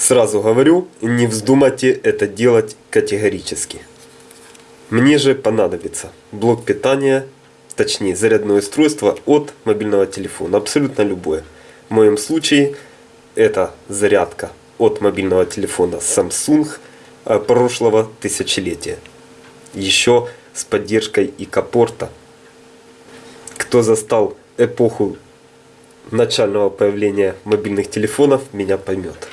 Сразу говорю, не вздумайте это делать категорически. Мне же понадобится блок питания, точнее зарядное устройство от мобильного телефона, абсолютно любое. В моем случае это зарядка от мобильного телефона Samsung э, прошлого тысячелетия. Еще с поддержкой ИК-порта. Кто застал эпоху начального появления мобильных телефонов, меня поймет.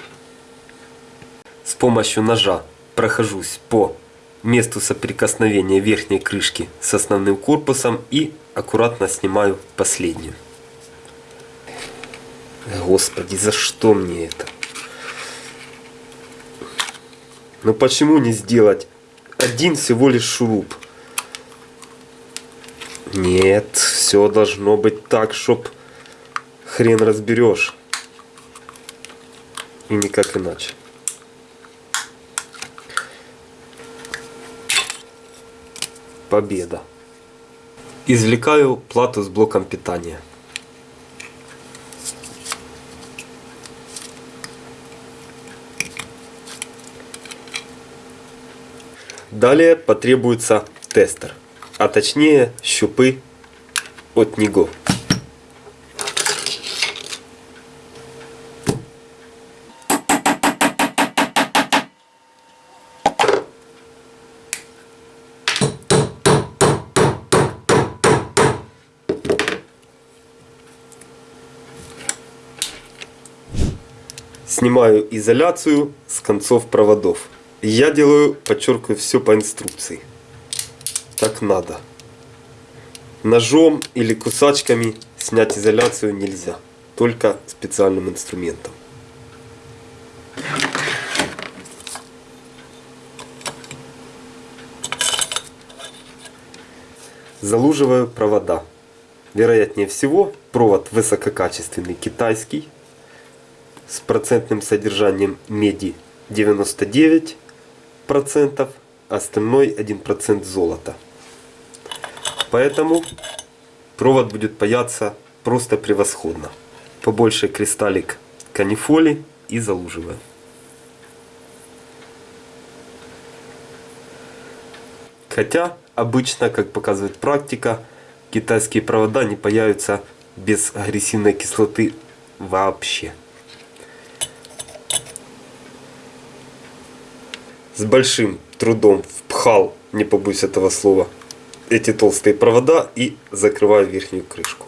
Помощью ножа прохожусь по месту соприкосновения верхней крышки с основным корпусом и аккуратно снимаю последнюю. Господи, за что мне это? Ну почему не сделать один всего лишь шуруп? Нет, все должно быть так, чтоб хрен разберешь. И никак иначе. Победа. Извлекаю плату с блоком питания. Далее потребуется тестер, а точнее щупы от него. Снимаю изоляцию с концов проводов. Я делаю, подчеркиваю, все по инструкции. Так надо. Ножом или кусачками снять изоляцию нельзя. Только специальным инструментом. Залуживаю провода. Вероятнее всего, провод высококачественный китайский с процентным содержанием меди 99 процентов, остальной 1% золота. Поэтому провод будет паяться просто превосходно. Побольше кристаллик канифоли и залуживаем. Хотя обычно, как показывает практика, китайские провода не паяются без агрессивной кислоты вообще. С большим трудом впхал, не побоюсь этого слова, эти толстые провода и закрываю верхнюю крышку.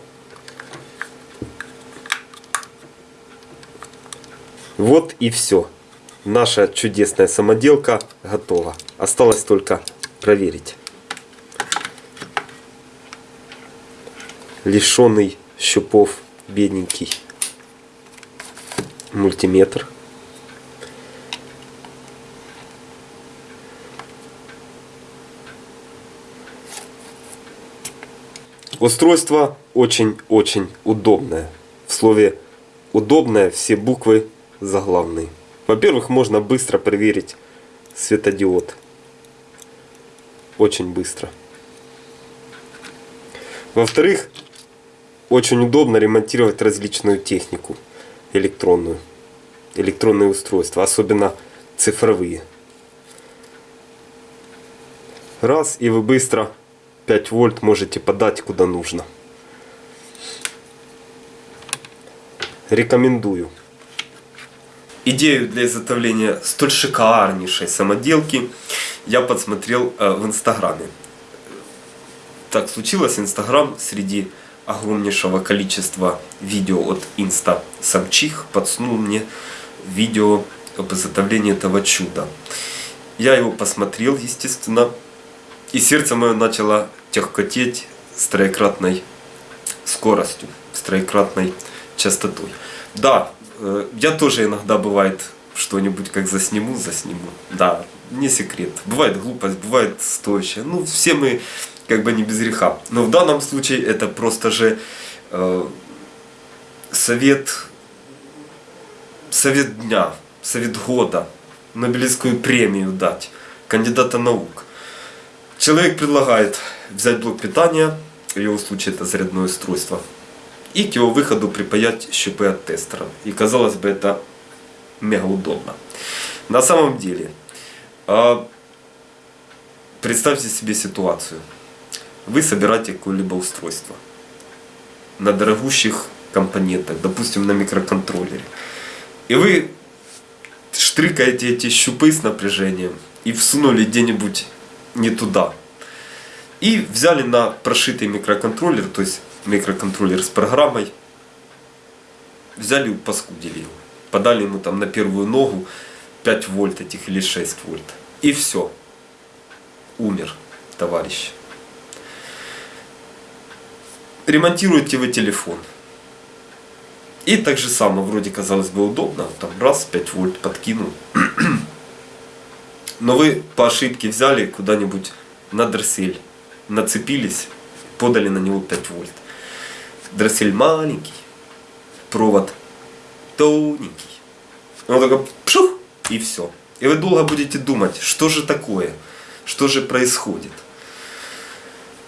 Вот и все. Наша чудесная самоделка готова. Осталось только проверить. Лишенный щупов бедненький мультиметр. Устройство очень-очень удобное. В слове «удобное» все буквы заглавные. Во-первых, можно быстро проверить светодиод. Очень быстро. Во-вторых, очень удобно ремонтировать различную технику электронную. Электронные устройства, особенно цифровые. Раз, и вы быстро 5 вольт можете подать куда нужно. Рекомендую. Идею для изготовления столь шикарнейшей самоделки я подсмотрел э, в инстаграме. Так случилось, инстаграм среди огромнейшего количества видео от инста самчих подснул мне видео об изготовлении этого чуда. Я его посмотрел, естественно, и сердце мое начало тягкотеть с троекратной скоростью, с троекратной частотой. Да, э, я тоже иногда бывает что-нибудь как засниму, засниму. Да, не секрет. Бывает глупость, бывает стоящая. Ну, все мы как бы не без греха. Но в данном случае это просто же э, совет, совет дня, совет года, Нобелевскую премию дать, кандидата наук. Человек предлагает взять блок питания, в его случае это зарядное устройство, и к его выходу припаять щупы от тестера. И казалось бы это мега удобно. На самом деле, а, представьте себе ситуацию. Вы собираете какое-либо устройство на дорогущих компонентах, допустим, на микроконтроллере. И вы штрикаете эти щупы с напряжением и всунули где-нибудь не туда. И взяли на прошитый микроконтроллер, то есть микроконтроллер с программой, взяли и паскудили его. Подали ему там на первую ногу 5 вольт этих или 6 вольт. И все. Умер товарищ. Ремонтируете вы телефон. И так же само, вроде казалось бы удобно, там раз 5 вольт подкинул. Но вы по ошибке взяли куда-нибудь на дроссель, нацепились, подали на него 5 вольт. Дроссель маленький, провод тоненький. Он такой пшух, и все. И вы долго будете думать, что же такое, что же происходит.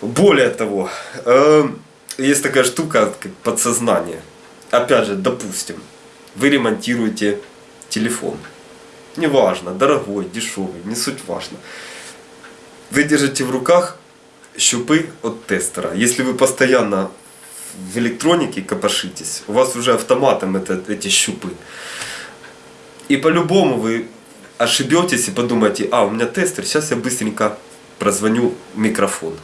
Более того, э, есть такая штука, как подсознание. Опять же, допустим, вы ремонтируете телефон. Неважно, дорогой, дешевый, не суть важно. Вы держите в руках щупы от тестера. Если вы постоянно в электронике копошитесь, у вас уже автоматом это, эти щупы. И по-любому вы ошибетесь и подумаете, а, у меня тестер, сейчас я быстренько прозвоню микрофон.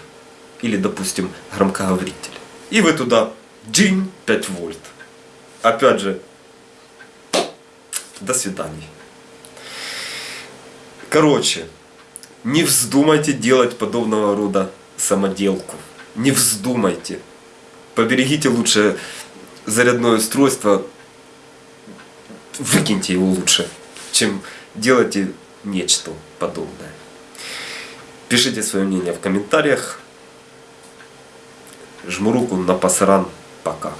Или, допустим, громкоговоритель. И вы туда, джин, 5 вольт. Опять же, до свидания. Короче, не вздумайте делать подобного рода самоделку. Не вздумайте. Поберегите лучше зарядное устройство, выкиньте его лучше, чем делайте нечто подобное. Пишите свое мнение в комментариях. Жму руку на пасаран. Пока.